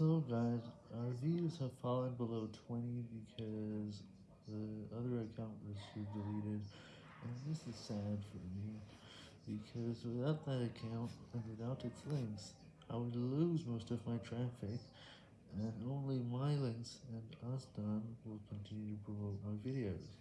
So guys, our views have fallen below 20 because the other account was deleted, and this is sad for me, because without that account, and without its links, I would lose most of my traffic, and only my links and us done will continue to promote my videos.